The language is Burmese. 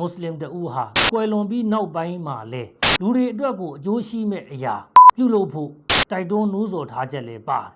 မွတ်စလင်တဦးဟာကွယ်လွန်ပြီးနောက်ပိုင်းမှာလဲလူတွေအတွက်ကိုအကျိုးရှိမဲ့အရာပြုလုပ်ဖို့တိုက်တွန်းနှိုးဆော်ထားချက်လည်းပါတယ်